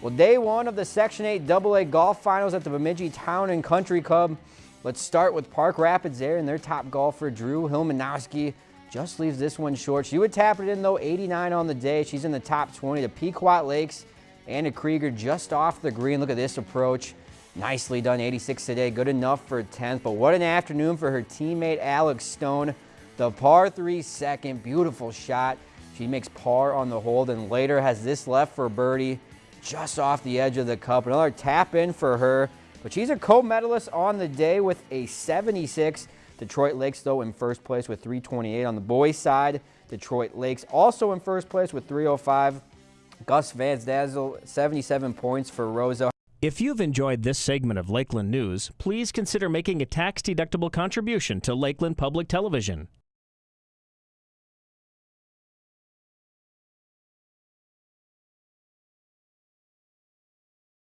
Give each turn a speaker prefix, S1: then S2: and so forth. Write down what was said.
S1: Well, day one of the Section 8 AA Golf Finals at the Bemidji Town and Country Club. Let's start with Park Rapids there, and their top golfer, Drew Hilmanowski, just leaves this one short. She would tap it in, though, 89 on the day. She's in the top 20. The Pequot Lakes, Anna Krieger just off the green. Look at this approach. Nicely done, 86 today. Good enough for 10th, but what an afternoon for her teammate, Alex Stone. The par three second, beautiful shot. She makes par on the hole, then later has this left for birdie just off the edge of the cup. Another tap in for her, but she's a co-medalist on the day with a 76. Detroit Lakes, though, in first place with 328. On the boys' side, Detroit Lakes also in first place with 305. Gus Van Dazzle, 77 points for Roseau.
S2: If you've enjoyed this segment of Lakeland News, please consider making a tax-deductible contribution to Lakeland Public Television.